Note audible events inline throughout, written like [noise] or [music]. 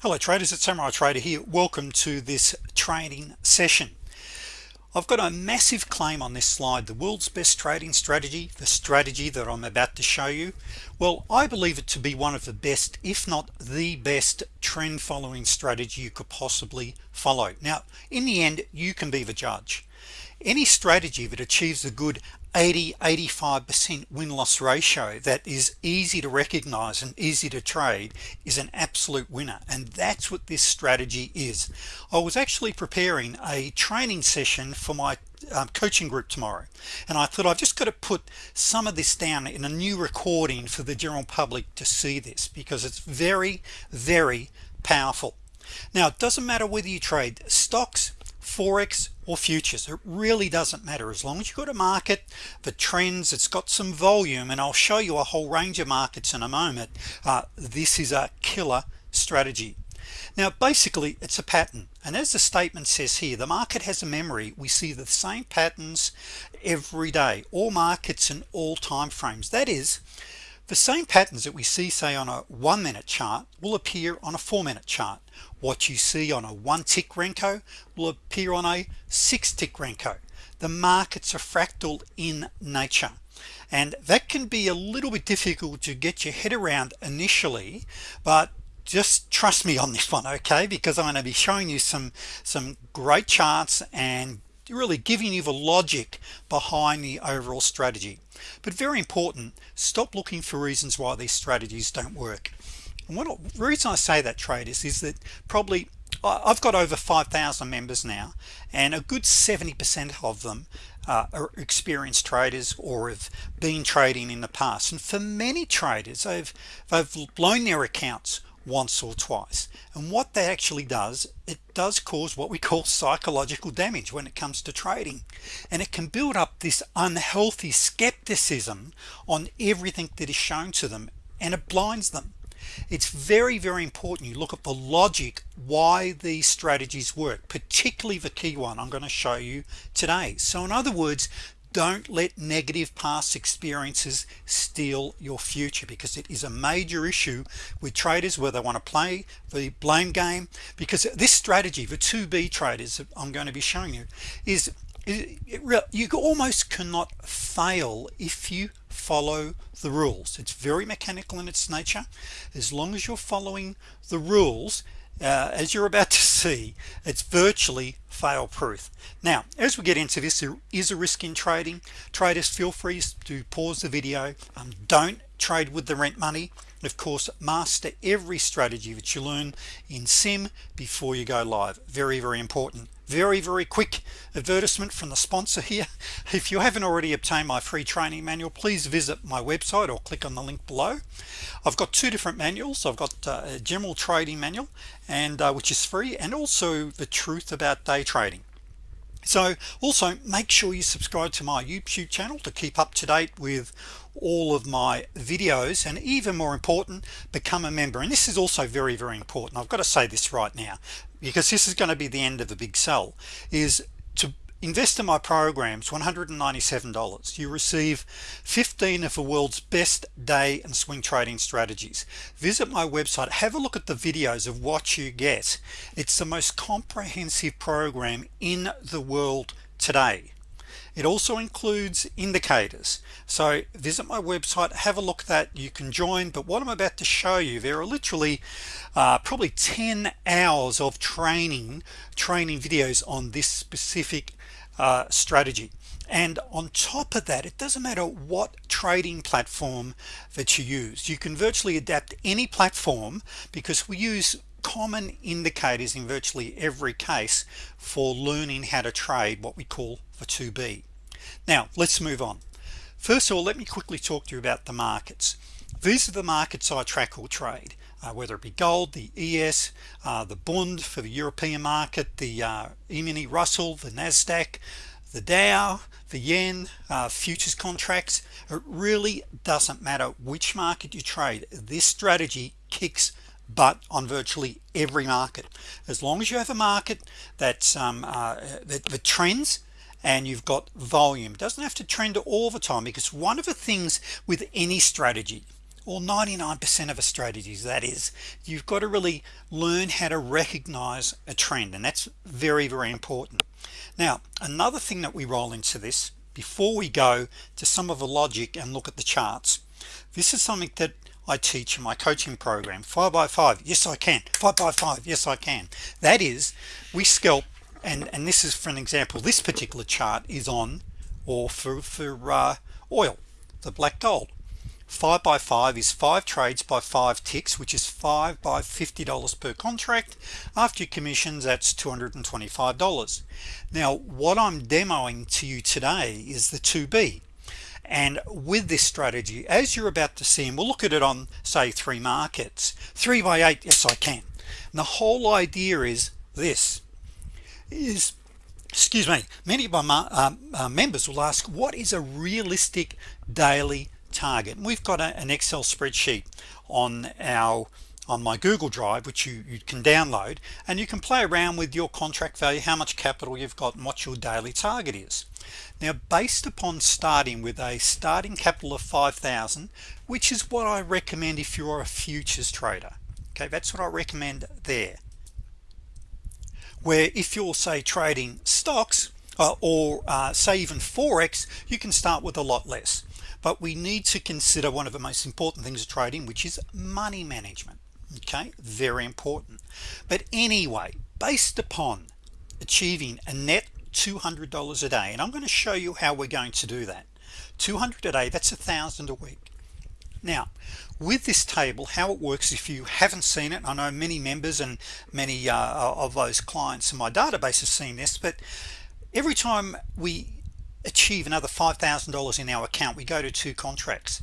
hello traders. It's Samurai Trader here. Welcome to this trading session. I've got a massive claim on this slide the world's best trading strategy the strategy that I'm about to show you. Well I believe it to be one of the best if not the best trend following strategy you could possibly follow. Now in the end you can be the judge any strategy that achieves a good 80 85% win-loss ratio that is easy to recognize and easy to trade is an absolute winner and that's what this strategy is. I was actually preparing a training session for my um, coaching group tomorrow and I thought I've just got to put some of this down in a new recording for the general public to see this because it's very very powerful. Now it doesn't matter whether you trade stocks forex or futures. It really doesn't matter. As long as you've got a market the trends it's got some volume and I'll show you a whole range of markets in a moment uh, this is a killer strategy. Now basically it's a pattern. And as the statement says here the market has a memory. We see the same patterns every day all markets in all time frames. That is the same patterns that we see say on a one-minute chart will appear on a four-minute chart. What you see on a one tick Renko will appear on a six tick Renko. The markets are fractal in nature. And that can be a little bit difficult to get your head around initially but just trust me on this one okay? Because I'm going to be showing you some some great charts and really giving you the logic behind the overall strategy. But very important stop looking for reasons why these strategies don't work. And what reason I say that traders is that probably I've got over 5,000 members now and a good 70% of them uh, are experienced traders or have been trading in the past. And for many traders they've they've blown their accounts once or twice. And what that actually does it does cause what we call psychological damage when it comes to trading. And it can build up this unhealthy skepticism on everything that is shown to them and it blinds them. It's very very important you look at the logic why these strategies work particularly the key one I'm going to show you today. So in other words don't let negative past experiences steal your future because it is a major issue with traders where they want to play the blame game. Because this strategy for 2b traders I'm going to be showing you is you almost cannot fail if you follow the rules. It's very mechanical in its nature. As long as you're following the rules uh, as you're about to see it's virtually fail-proof. Now as we get into this there is a risk in trading. Traders feel free to pause the video. Um, don't trade with the rent money. And of course master every strategy that you learn in sim before you go live. Very very important very very quick advertisement from the sponsor here. [laughs] If you haven't already obtained my free training manual please visit my website or click on the link below. I've got two different manuals. I've got uh, a general trading manual and uh, which is free and also the truth about day trading. So also make sure you subscribe to my YouTube channel to keep up to date with all of my videos and even more important become a member. And this is also very very important. I've got to say this right now because this is going to be the end of a big sell is to invest in my programs $197 you receive 15 of the world's best day and swing trading strategies. Visit my website have a look at the videos of what you get. It's the most comprehensive program in the world today it also includes indicators. So visit my website have a look at that you can join. But what I'm about to show you there are literally uh, probably 10 hours of training training videos on this specific uh, strategy. And on top of that it doesn't matter what trading platform that you use. You can virtually adapt any platform because we use common indicators in virtually every case for learning how to trade what we call the 2b now let's move on. First of all let me quickly talk to you about the markets. These are the markets I track or trade uh, whether it be gold the ES uh, the Bund for the European market the uh, E-mini Russell the Nasdaq the Dow the yen uh, futures contracts. It really doesn't matter which market you trade this strategy kicks butt on virtually every market. As long as you have a market that's um, uh, that, that trends and you've got volume. Doesn't have to trend all the time because one of the things with any strategy or 99% of a strategies that is you've got to really learn how to recognize a trend and that's very very important. Now another thing that we roll into this before we go to some of the logic and look at the charts this is something that I teach in my coaching program. Five by five yes I can. Five by five yes I can. That is we scalp and and this is for an example this particular chart is on or for, for uh, oil the black gold. Five by five is five trades by five ticks which is five by $50 per contract after commissions that's $225 now what I'm demoing to you today is the 2b and with this strategy as you're about to see and we'll look at it on say three markets three by eight yes I can. And the whole idea is this is excuse me many of my um, members will ask what is a realistic daily target? And we've got a, an Excel spreadsheet on our on my Google Drive which you, you can download and you can play around with your contract value how much capital you've got and what your daily target is. Now based upon starting with a starting capital of 5,000 which is what I recommend if you're a futures trader. Okay that's what I recommend there where if you're say trading stocks uh, or uh, say even forex you can start with a lot less. But we need to consider one of the most important things of trading which is money management. Okay? Very important. But anyway based upon achieving a net $200 a day and I'm going to show you how we're going to do that. 200 a day that's a thousand a week now with this table how it works if you haven't seen it I know many members and many uh, of those clients in my database have seen this but every time we achieve another $5,000 in our account we go to two contracts.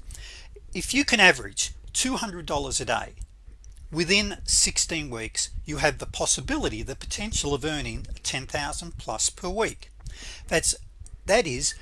If you can average $200 a day within 16 weeks you have the possibility the potential of earning 10,000 plus per week. That's that is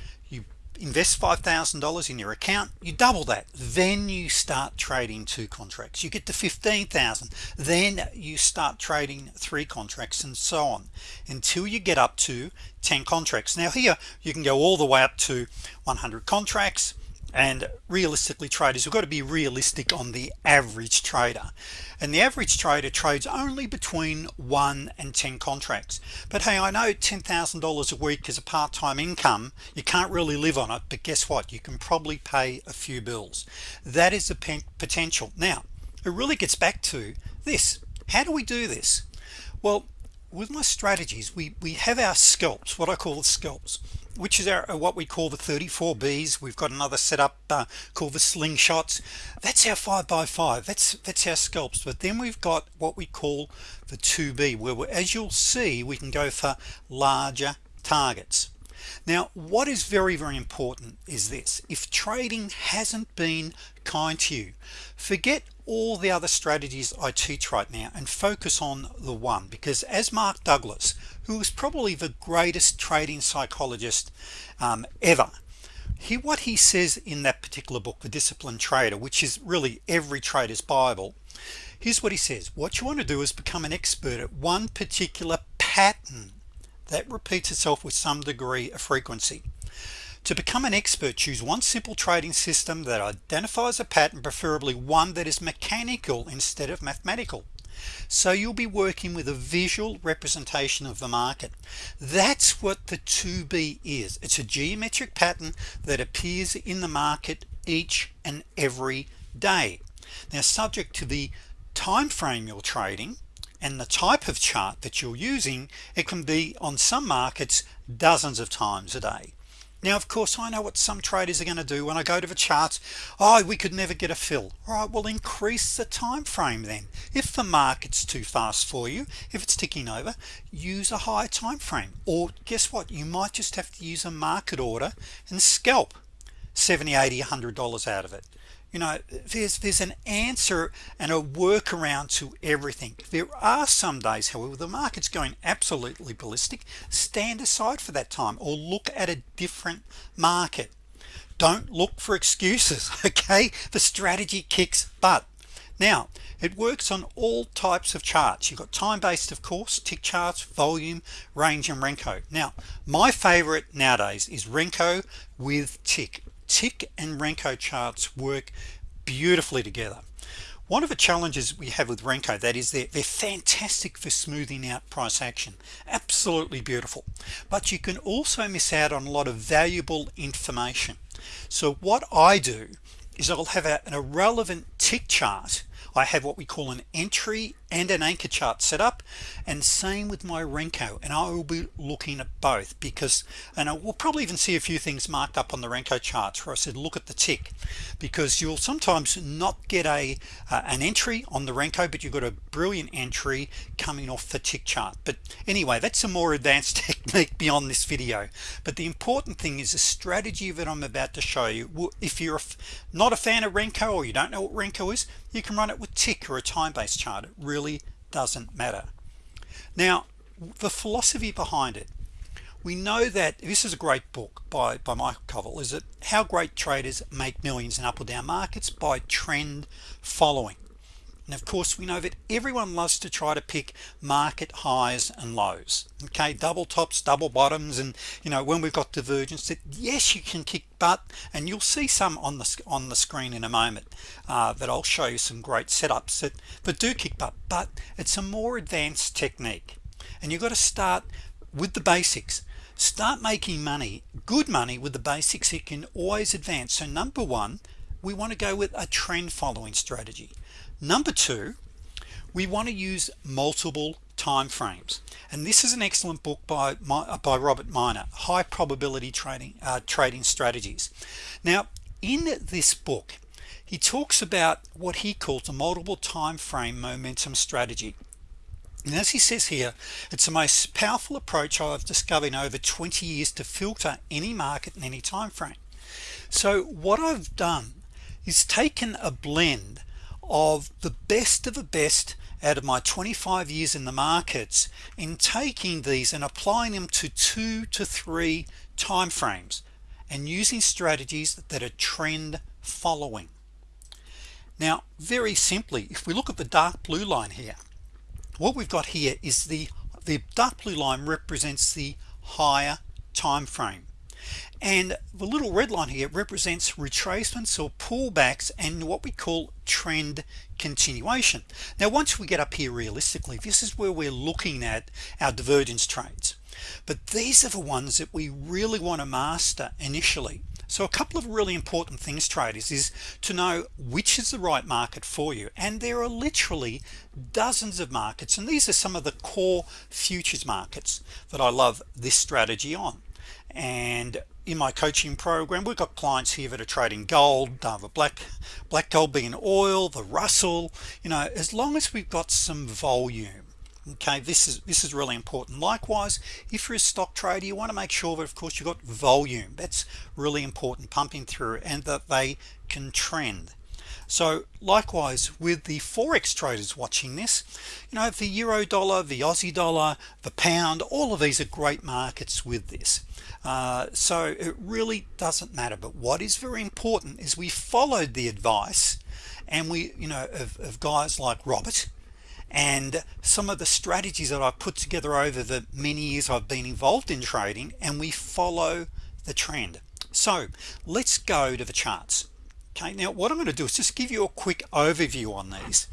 invest $5,000 in your account you double that. Then you start trading two contracts. You get to 15,000 then you start trading three contracts and so on until you get up to 10 contracts. Now here you can go all the way up to 100 contracts and realistically traders we've got to be realistic on the average trader. And the average trader trades only between 1 and 10 contracts. But hey I know $10,000 a week is a part-time income. You can't really live on it but guess what? You can probably pay a few bills. That is the potential. Now it really gets back to this. How do we do this? Well with my strategies we we have our scalps what I call the scalps which is our what we call the 34 B's. We've got another setup uh, called the slingshots. That's our five by five. That's that's our scalps. But then we've got what we call the 2b where as you'll see we can go for larger targets now what is very very important is this. If trading hasn't been kind to you forget all the other strategies I teach right now and focus on the one. Because as Mark Douglas who is probably the greatest trading psychologist um, ever he what he says in that particular book the disciplined trader which is really every trader's Bible here's what he says. What you want to do is become an expert at one particular pattern that repeats itself with some degree of frequency. To become an expert choose one simple trading system that identifies a pattern preferably one that is mechanical instead of mathematical. So you'll be working with a visual representation of the market. That's what the 2b is. It's a geometric pattern that appears in the market each and every day. Now subject to the time frame you're trading and the type of chart that you're using it can be on some markets dozens of times a day. Now of course I know what some traders are going to do when I go to the charts. Oh we could never get a fill. All right well increase the time frame then. If the market's too fast for you if it's ticking over use a higher time frame. Or guess what? You might just have to use a market order and scalp 70 80 100 dollars out of it you know there's there's an answer and a workaround to everything. There are some days however the market's going absolutely ballistic. Stand aside for that time or look at a different market. Don't look for excuses [laughs] okay? The strategy kicks butt. Now it works on all types of charts. You've got time-based of course tick charts volume range and Renko. Now my favorite nowadays is Renko with tick tick and Renko charts work beautifully together. One of the challenges we have with Renko that is they're, they're fantastic for smoothing out price action. Absolutely beautiful. But you can also miss out on a lot of valuable information. So what I do is I'll have a, an irrelevant tick chart. I have what we call an entry and an anchor chart set up and same with my Renko and I will be looking at both because and I will probably even see a few things marked up on the Renko charts where I said look at the tick because you'll sometimes not get a uh, an entry on the Renko but you've got a brilliant entry coming off the tick chart. But anyway that's a more advanced [laughs] technique beyond this video. But the important thing is the strategy that I'm about to show you. If you're not a fan of Renko or you don't know what Renko is you can run it with tick or a time-based chart. It really doesn't matter. Now the philosophy behind it we know that this is a great book by by Michael Covel is it how great traders make millions in up or down markets by trend following and of course we know that everyone loves to try to pick market highs and lows okay? Double tops double bottoms and you know when we've got divergence that yes you can kick butt and you'll see some on the on the screen in a moment uh, that I'll show you some great setups that but do kick butt but it's a more advanced technique. And you've got to start with the basics. Start making money good money with the basics it can always advance. So number one we want to go with a trend following strategy number two we want to use multiple time frames. And this is an excellent book by uh, by Robert Miner high probability trading uh, trading strategies. Now in this book he talks about what he calls a multiple time frame momentum strategy. And as he says here it's the most powerful approach I've discovered in over 20 years to filter any market in any time frame. So what I've done is taken a blend of the best of the best out of my 25 years in the markets in taking these and applying them to two to three time frames and using strategies that are trend following. Now very simply if we look at the dark blue line here what we've got here is the the dark blue line represents the higher time frame and the little red line here represents retracements or pullbacks and what we call trend continuation. Now once we get up here realistically this is where we're looking at our divergence trades but these are the ones that we really want to master initially. So a couple of really important things traders is to know which is the right market for you. And there are literally dozens of markets and these are some of the core futures markets that I love this strategy on and in my coaching program we've got clients here that are trading gold the black black gold being oil the Russell you know as long as we've got some volume okay this is this is really important. Likewise if you're a stock trader you want to make sure that of course you've got volume. That's really important pumping through and that they can trend so likewise with the forex traders watching this you know the euro dollar the Aussie dollar the pound all of these are great markets with this. Uh, so it really doesn't matter. But what is very important is we followed the advice and we you know of, of guys like Robert and some of the strategies that I've put together over the many years I've been involved in trading and we follow the trend. So let's go to the charts okay now what I'm going to do is just give you a quick overview on these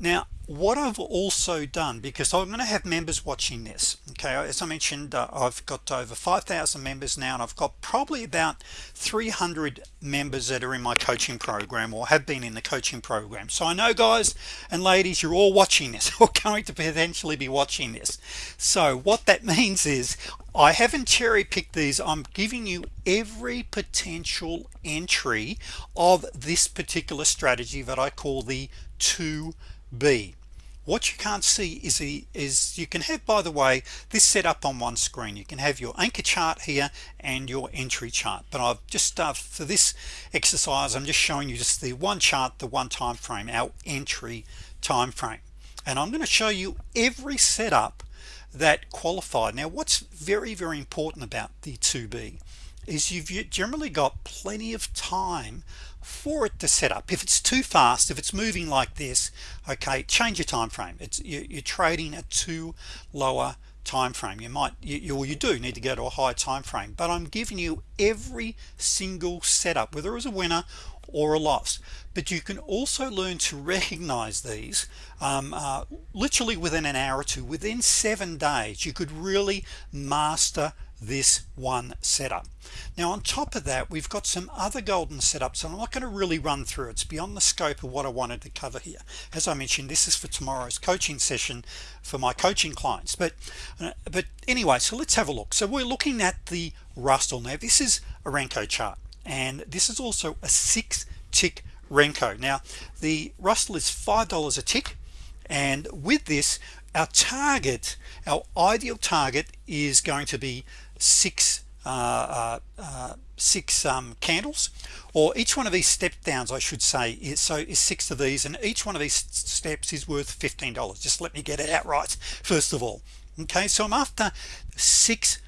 now what I've also done because I'm going to have members watching this okay? As I mentioned uh, I've got over 5,000 members now and I've got probably about 300 members that are in my coaching program or have been in the coaching program. So I know guys and ladies you're all watching this [laughs] or going to potentially be watching this. So what that means is I haven't cherry-picked these. I'm giving you every potential entry of this particular strategy that I call the 2b what you can't see is the is you can have by the way this set up on one screen. You can have your anchor chart here and your entry chart. But I've just uh, for this exercise I'm just showing you just the one chart the one time frame our entry time frame. And I'm going to show you every setup that qualified. Now what's very very important about the 2b is you've generally got plenty of time for it to set up. If it's too fast if it's moving like this okay change your time frame. It's you're trading at too lower time frame. You might you, you, you do need to go to a high time frame but I'm giving you every single setup whether it was a winner or a loss. But you can also learn to recognize these um, uh, literally within an hour or two within seven days you could really master this one setup. Now on top of that we've got some other golden setups and I'm not going to really run through it's beyond the scope of what I wanted to cover here. As I mentioned this is for tomorrow's coaching session for my coaching clients. But uh, but anyway so let's have a look. So we're looking at the Russell. Now this is a Renko chart and this is also a six tick Renko. Now the Russell is five dollars a tick and with this our target our ideal target is going to be six uh, uh, uh, six um, candles or each one of these step downs I should say is so is six of these and each one of these steps is worth $15 just let me get it out right first of all. Okay so I'm after six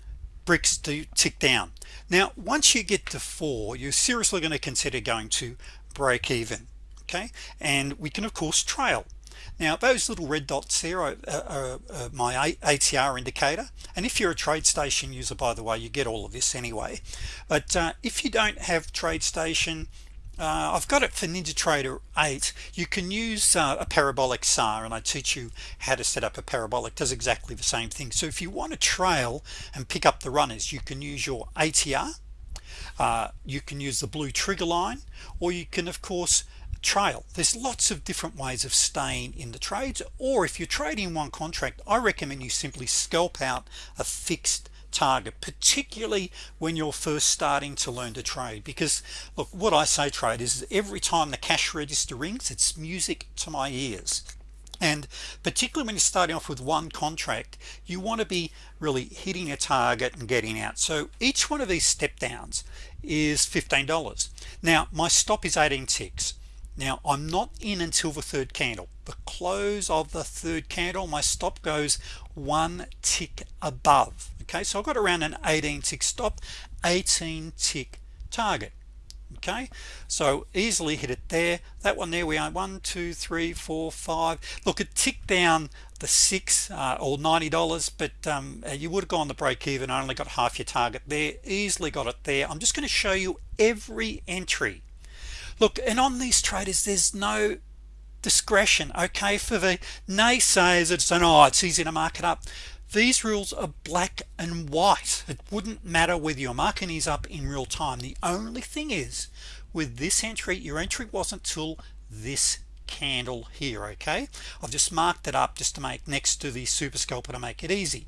bricks to tick down. Now once you get to four you're seriously going to consider going to break even okay? And we can of course trail now those little red dots there are, are, are, my ATR indicator and if you're a TradeStation user by the way you get all of this anyway. But uh, if you don't have TradeStation uh, I've got it for NinjaTrader 8 you can use uh, a parabolic SAR and I teach you how to set up a parabolic does exactly the same thing. So if you want to trail and pick up the runners you can use your ATR uh, you can use the blue trigger line or you can of course trail. There's lots of different ways of staying in the trades or if you're trading one contract I recommend you simply scalp out a fixed target particularly when you're first starting to learn to trade. Because look what I say trade is every time the cash register rings it's music to my ears. And particularly when you're starting off with one contract you want to be really hitting a target and getting out. So each one of these step downs is $15 now my stop is 18 ticks now I'm not in until the third candle. The close of the third candle my stop goes one tick above. Okay so I've got around an 18 tick stop 18 tick target. Okay so easily hit it there. That one there we are one two three four five. Look it ticked down the six uh, or $90 but um, you would have gone the break even. I only got half your target there. Easily got it there. I'm just going to show you every entry look and on these traders there's no discretion okay? For the naysayers it's an oh it's easy to mark it up. These rules are black and white. It wouldn't matter whether your marking is up in real time. The only thing is with this entry your entry wasn't till this candle here okay? I've just marked it up just to make next to the super scalper to make it easy.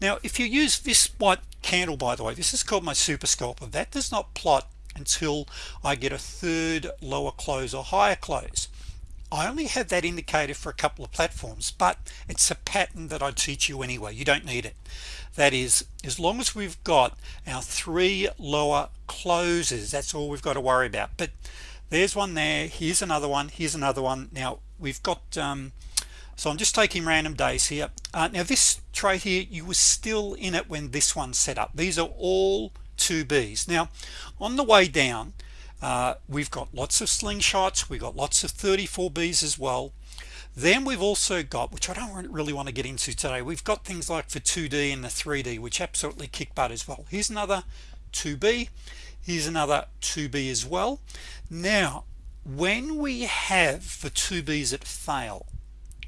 Now if you use this white candle by the way this is called my super scalper. That does not plot until I get a third lower close or higher close. I only have that indicator for a couple of platforms but it's a pattern that I teach you anyway. You don't need it. That is as long as we've got our three lower closes that's all we've got to worry about. But there's one there here's another one here's another one. Now we've got um, so I'm just taking random days here. Uh, now this trade here you were still in it when this one set up. These are all two B's. Now on the way down uh, we've got lots of slingshots we've got lots of 34 B's as well. Then we've also got which I don't really want to get into today we've got things like for 2d and the 3d which absolutely kick butt as well. Here's another 2b here's another 2b as well. Now when we have for 2b's that fail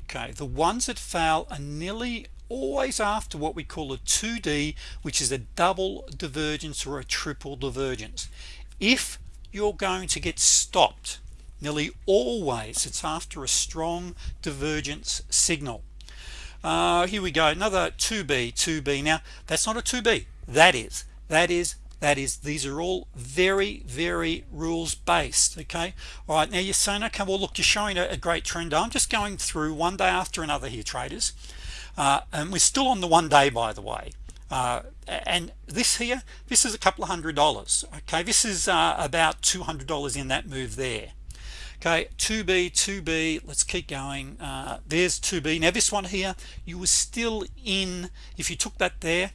okay the ones that fail are nearly always after what we call a 2d which is a double divergence or a triple divergence. If you're going to get stopped nearly always it's after a strong divergence signal. Uh, here we go another 2b 2b now that's not a 2b that is that is that is these are all very very rules based okay? All right now you're saying okay well look you're showing a, a great trend. I'm just going through one day after another here traders uh, and we're still on the one day by the way. Uh, and this here this is a couple of hundred dollars okay? This is uh, about $200 in that move there. Okay 2b 2b let's keep going. Uh, there's 2b now this one here you were still in if you took that there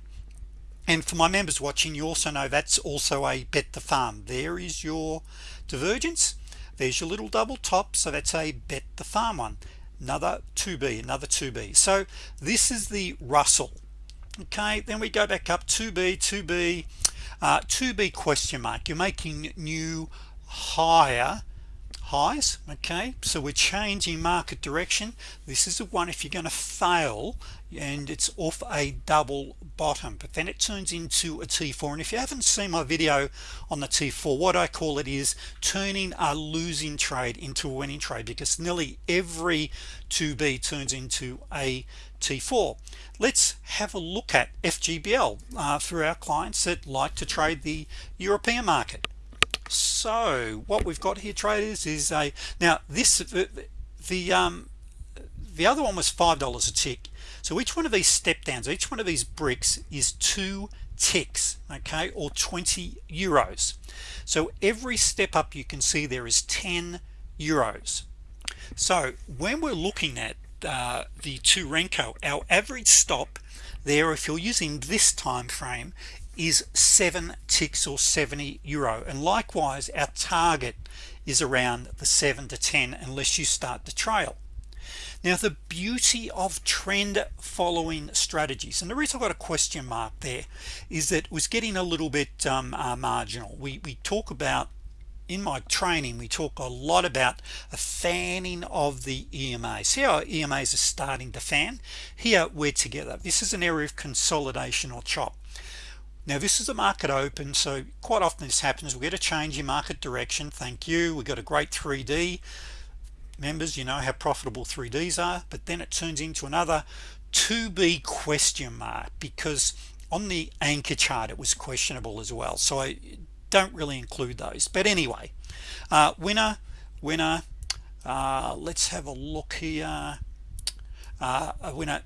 and for my members watching you also know that's also a bet the farm. There is your divergence. There's your little double top so that's a bet the farm one another 2b another 2b so this is the Russell. Okay then we go back up 2b 2b uh, 2b question mark. You're making new higher highs okay? So we're changing market direction. This is the one if you're going to fail and it's off a double bottom but then it turns into a t4 and if you haven't seen my video on the t4 what I call it is turning a losing trade into a winning trade because nearly every 2b turns into a t4 let's have a look at FGBL uh, for our clients that like to trade the European market so what we've got here traders is a now this the, the um the other one was five dollars a tick. So each one of these step downs each one of these bricks is two ticks okay or 20 euros. So every step up you can see there is 10 euros. So when we're looking at uh, the two Renko our average stop there if you're using this time frame is seven ticks or 70 euro. And likewise our target is around the 7 to 10 unless you start the trail. Now the beauty of trend following strategies and the reason I got a question mark there is that was getting a little bit um, uh, marginal. We, we talk about in my training we talk a lot about a fanning of the EMA see how EMAs are starting to fan? Here we're together. This is an area of consolidation or chop now this is a market open so quite often this happens. We get a change in market direction thank you. We got a great 3d members you know how profitable 3ds are but then it turns into another 2b question mark because on the anchor chart it was questionable as well. So I don't really include those. But anyway uh, winner winner uh, let's have a look here. Uh, a winner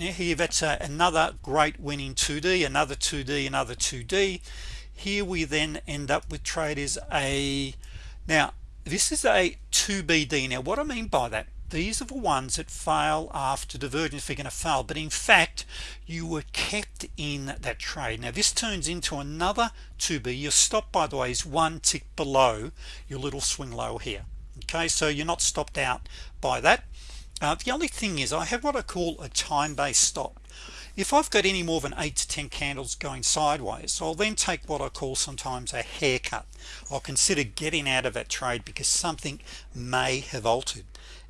here that's a, another great winning 2d another 2d another 2d here we then end up with traders a now this is a 2bd now what I mean by that these are the ones that fail after divergence. You're going to fail but in fact you were kept in that trade. Now this turns into another 2b your stop by the way is one tick below your little swing low here. Okay so you're not stopped out by that uh, the only thing is I have what I call a time-based stop. If I've got any more than 8 to 10 candles going sideways I'll then take what I call sometimes a haircut. I'll consider getting out of that trade because something may have altered.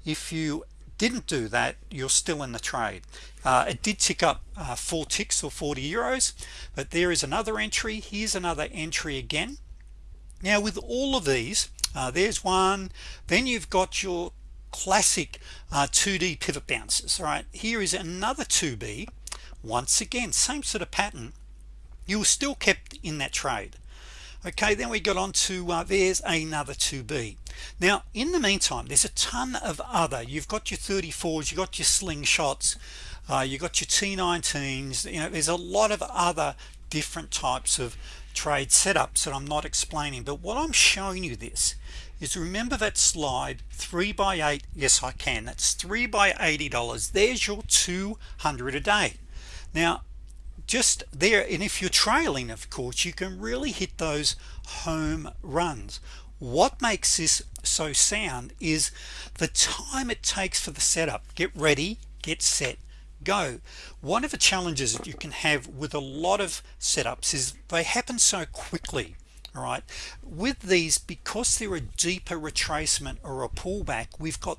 If you didn't do that you're still in the trade. Uh, it did tick up uh, four ticks or 40 euros but there is another entry. Here's another entry again. Now with all of these uh, there's one. Then you've got your classic uh, 2d pivot bounces all right? Here is another 2b once again same sort of pattern. You were still kept in that trade. Okay then we got on to uh, there's another 2b now in the meantime there's a ton of other. You've got your 34s you got your slingshots uh, you got your t19s you know there's a lot of other different types of trade setups that I'm not explaining. But what I'm showing you this is remember that slide 3 by 8 yes I can. That's 3 by $80 there's your 200 a day. Now just there and if you're trailing of course you can really hit those home runs. What makes this so sound is the time it takes for the setup. Get ready get set go. One of the challenges that you can have with a lot of setups is they happen so quickly all right. With these because they're a deeper retracement or a pullback we've got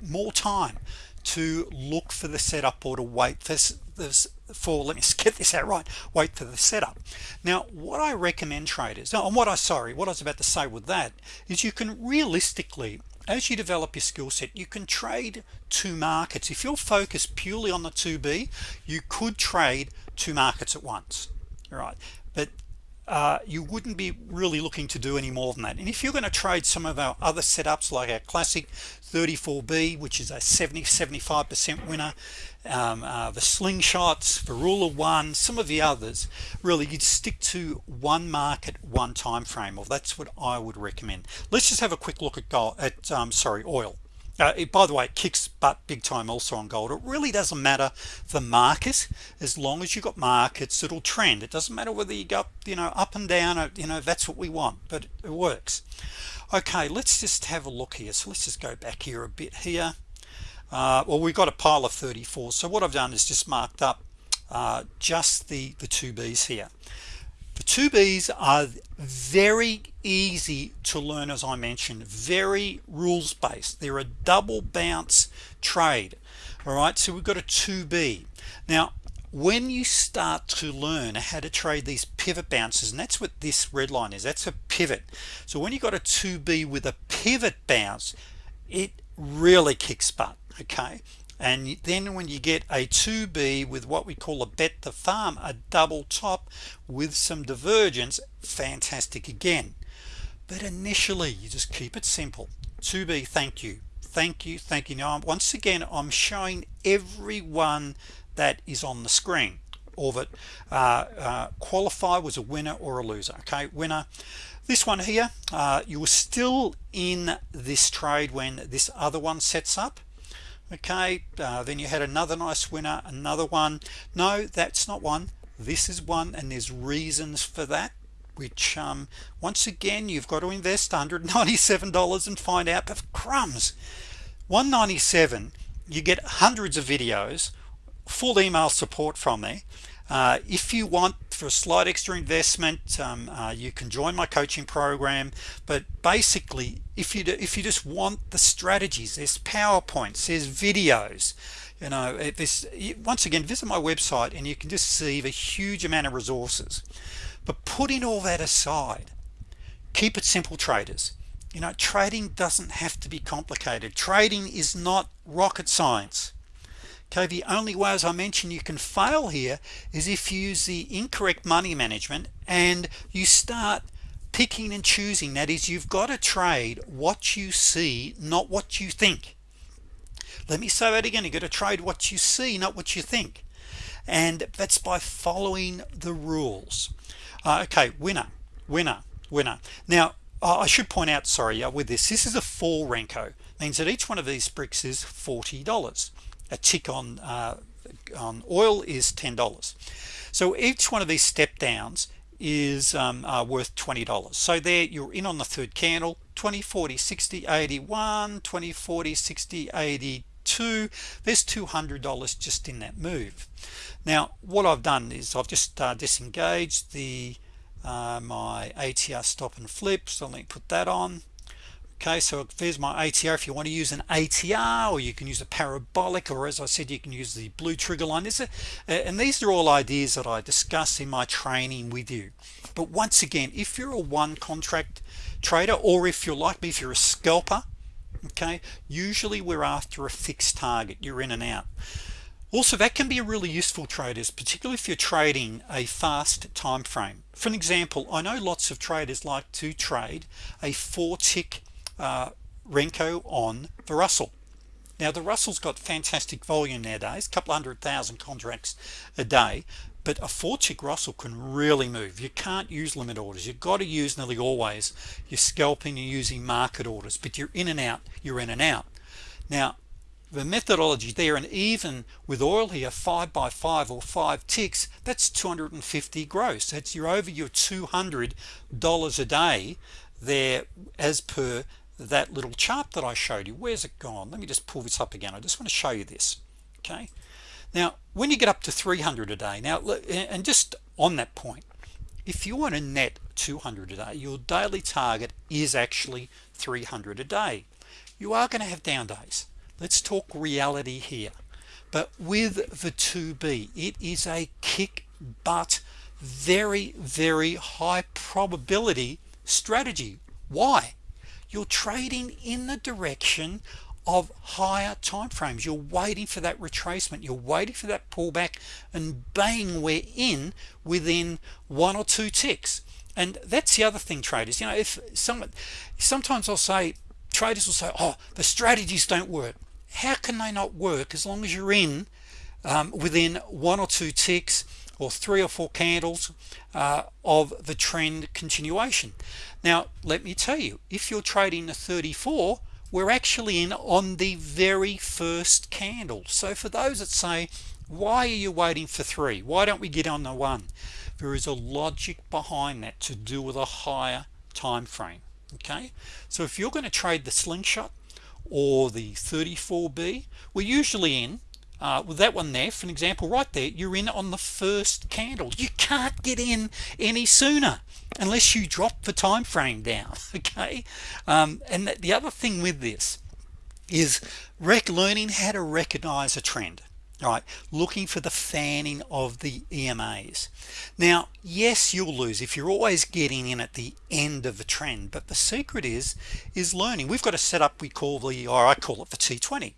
more time to look for the setup or to wait for this for let me [laughs] get this out right wait for the setup. Now what I recommend traders now and what I sorry what I was about to say with that is you can realistically as you develop your skill set you can trade two markets. If you're focused purely on the 2b you could trade two markets at once. All right. But uh, you wouldn't be really looking to do any more than that. And if you're going to trade some of our other setups like our classic 34b which is a 70 75% winner um, uh, the slingshots the rule of one some of the others really you'd stick to one market one time frame or well, that's what I would recommend. Let's just have a quick look at gold at um, sorry oil uh, it, by the way it kicks butt big time also on gold. It really doesn't matter the market as long as you got markets it'll trend. It doesn't matter whether you go you know up and down or, you know that's what we want but it works. Okay let's just have a look here. So let's just go back here a bit here. Uh, well we've got a pile of 34 so what I've done is just marked up uh, just the the two B's here the two B's are very easy to learn as I mentioned very rules-based. They're a double bounce trade all right? So we've got a 2b now when you start to learn how to trade these pivot bounces and that's what this red line is that's a pivot. So when you got a 2b with a pivot bounce it really kicks butt okay and then when you get a 2b with what we call a bet the farm a double top with some divergence fantastic again. But initially you just keep it simple. 2b thank you. Thank you thank you. Now once again I'm showing everyone that is on the screen or that uh, uh, qualify was a winner or a loser okay? Winner. This one here uh, you were still in this trade when this other one sets up okay uh, then you had another nice winner another one. No that's not one. This is one and there's reasons for that which um, once again you've got to invest $197 and find out but crumbs. 197 you get hundreds of videos full email support from me uh, if you want for a slight extra investment um, uh, you can join my coaching program but basically if you do, if you just want the strategies there's PowerPoints there's videos you know this once again visit my website and you can just see the huge amount of resources. But putting all that aside keep it simple traders. You know trading doesn't have to be complicated. Trading is not rocket science okay the only way as I mentioned you can fail here is if you use the incorrect money management and you start picking and choosing. That is you've got to trade what you see not what you think. Let me say that again. You got to trade what you see not what you think. And that's by following the rules. Uh, okay winner winner winner. Now I should point out sorry uh, with this this is a full Renko. Means that each one of these bricks is $40 a tick on uh, on oil is $10 so each one of these step downs is um, uh, worth $20 so there you're in on the third candle 20 40 60 81 20 40 60 82 there's $200 just in that move. Now what I've done is I've just uh, disengaged the uh, my ATR stop and flip so let me put that on okay so there's my ATR if you want to use an ATR or you can use a parabolic or as I said you can use the blue trigger line. This and these are all ideas that I discuss in my training with you. But once again if you're a one contract trader or if you're like me if you're a scalper okay usually we're after a fixed target. You're in and out. Also that can be a really useful traders particularly if you're trading a fast time frame for an example I know lots of traders like to trade a four tick uh, Renko on the Russell. Now the Russell's got fantastic volume nowadays couple hundred thousand contracts a day but a four tick Russell can really move. You can't use limit orders. You've got to use nearly always you're scalping you're using market orders but you're in and out you're in and out. Now the methodology there and even with oil here five by five or five ticks that's 250 gross. That's you're over your 200 dollars a day there as per that little chart that I showed you where's it gone? Let me just pull this up again. I just want to show you this okay? Now when you get up to 300 a day now and just on that point if you want a net 200 a day your daily target is actually 300 a day. You are going to have down days. Let's talk reality here. But with the 2b it is a kick butt very very high probability strategy. Why you're trading in the direction of higher time frames you're waiting for that retracement. You're waiting for that pullback and bang we're in within one or two ticks. And that's the other thing traders. You know if someone sometimes I'll say traders will say oh the strategies don't work. How can they not work as long as you're in um, within one or two ticks or three or four candles uh, of the trend continuation. Now let me tell you if you're trading the 34 we're actually in on the very first candle. So for those that say why are you waiting for three? Why don't we get on the one? There is a logic behind that to do with a higher time frame okay? So if you're going to trade the slingshot or the 34b we're usually in uh, with that one there for an example right there you're in on the first candle. You can't get in any sooner unless you drop the time frame down [laughs] okay? Um, and the other thing with this is rec learning how to recognize a trend right? Looking for the fanning of the EMAs now yes you'll lose if you're always getting in at the end of the trend but the secret is is learning. We've got a setup we call the or I call it the T20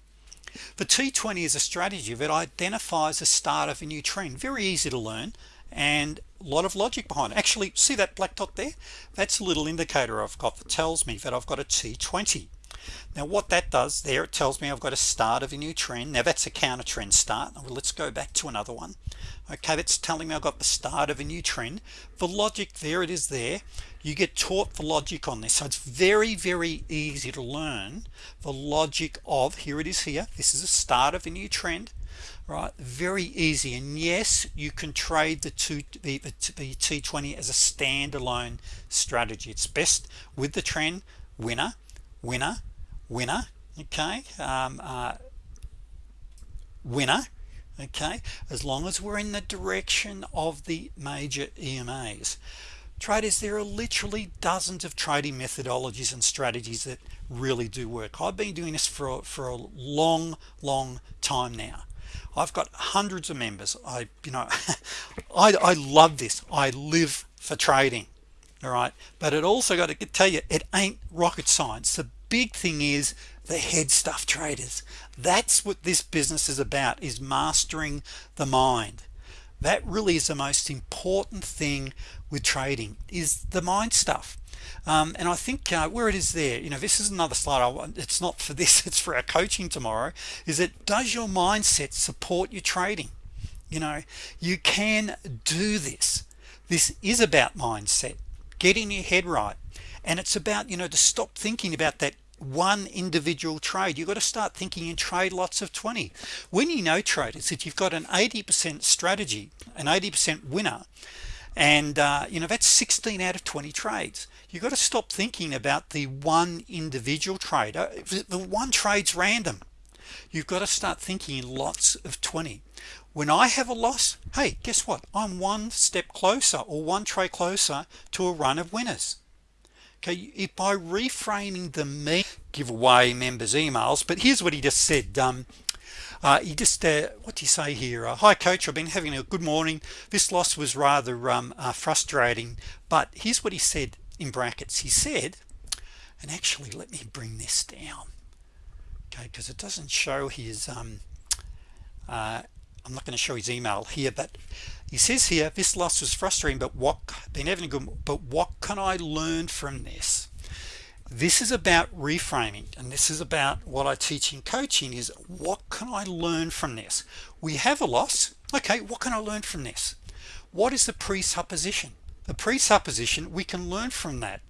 the T20 is a strategy that identifies the start of a new trend. Very easy to learn and a lot of logic behind it. actually see that black dot there? That's a little indicator I've got that tells me that I've got a T20 now what that does there it tells me I've got a start of a new trend. Now that's a counter trend start. Well, let's go back to another one. Okay that's telling me I've got the start of a new trend. The logic there it is there you get taught the logic on this. So it's very very easy to learn the logic of here it is here this is a start of a new trend right? Very easy. And yes you can trade the two the, the, the t20 as a standalone strategy. It's best with the trend winner winner winner okay? Um, uh, winner okay? As long as we're in the direction of the major EMAs traders there are literally dozens of trading methodologies and strategies that really do work. I've been doing this for for a long long time now. I've got hundreds of members. I you know [laughs] I, I love this. I live for trading all right? But it also got to tell you it ain't rocket science. The big thing is the head stuff traders. That's what this business is about is mastering the mind that really is the most important thing with trading is the mind stuff. Um, and I think uh, where it is there you know this is another slide I want it's not for this [laughs] it's for our coaching tomorrow is it does your mindset support your trading? You know you can do this. This is about mindset. Getting your head right. And it's about you know to stop thinking about that one individual trade. You've got to start thinking in trade lots of 20 when you know traders that you've got an 80% strategy an 80% winner and uh, you know that's 16 out of 20 trades you've got to stop thinking about the one individual trade. Uh, the one trades random. You've got to start thinking in lots of 20 when I have a loss hey guess what? I'm one step closer or one trade closer to a run of winners okay if by reframing the me give away members emails but here's what he just said um, uh, he just uh, what do you say here? Uh, hi coach I've been having a good morning. This loss was rather um, uh, frustrating but here's what he said in brackets. He said and actually let me bring this down okay because it doesn't show his um, uh, I'm not going to show his email here but he says here this loss was frustrating but what been having a good but what can I learn from this? This is about reframing and this is about what I teach in coaching is what can I learn from this? We have a loss okay what can I learn from this? What is the presupposition? The presupposition we can learn from that.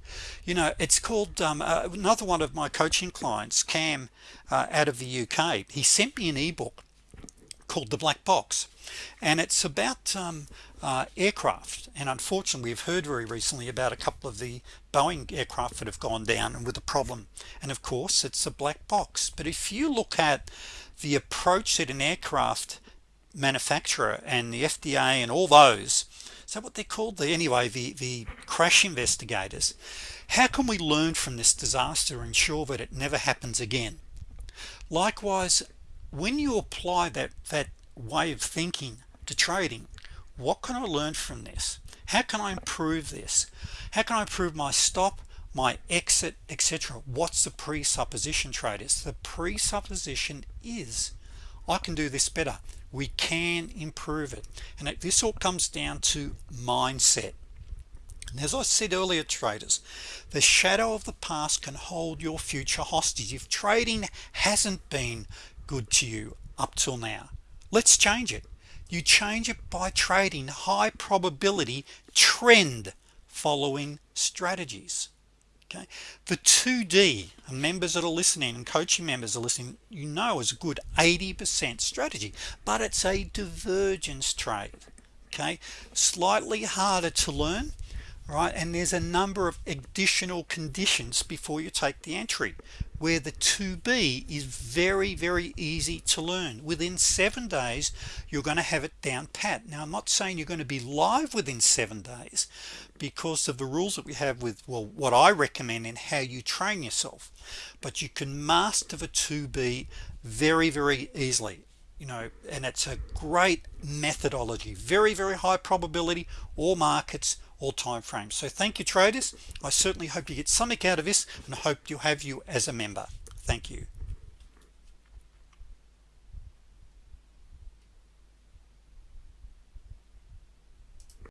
You know it's called um, uh, another one of my coaching clients Cam uh, out of the UK he sent me an ebook called the black box. And it's about um, uh, aircraft. And unfortunately we've heard very recently about a couple of the Boeing aircraft that have gone down and with a problem. And of course it's a black box. But if you look at the approach that an aircraft manufacturer and the FDA and all those so what they're called the anyway the the crash investigators how can we learn from this disaster and ensure that it never happens again? Likewise when you apply that that way of thinking to trading what can I learn from this? How can I improve this? How can I improve my stop my exit etc what's the presupposition traders? The presupposition is I can do this better. We can improve it. And this all comes down to mindset. And as I said earlier traders the shadow of the past can hold your future hostage. If trading hasn't been good to you up till now. Let's change it. You change it by trading high probability trend following strategies. Okay? The 2d members that are listening and coaching members are listening you know is a good 80% strategy but it's a divergence trade. Okay? Slightly harder to learn right? And there's a number of additional conditions before you take the entry where the 2b is very very easy to learn. Within seven days you're going to have it down pat. Now I'm not saying you're going to be live within seven days because of the rules that we have with well what I recommend and how you train yourself but you can master the 2b very very easily you know and it's a great methodology. Very very high probability all markets all time frames. So thank you traders. I certainly hope you get something out of this and hope you have you as a member. Thank you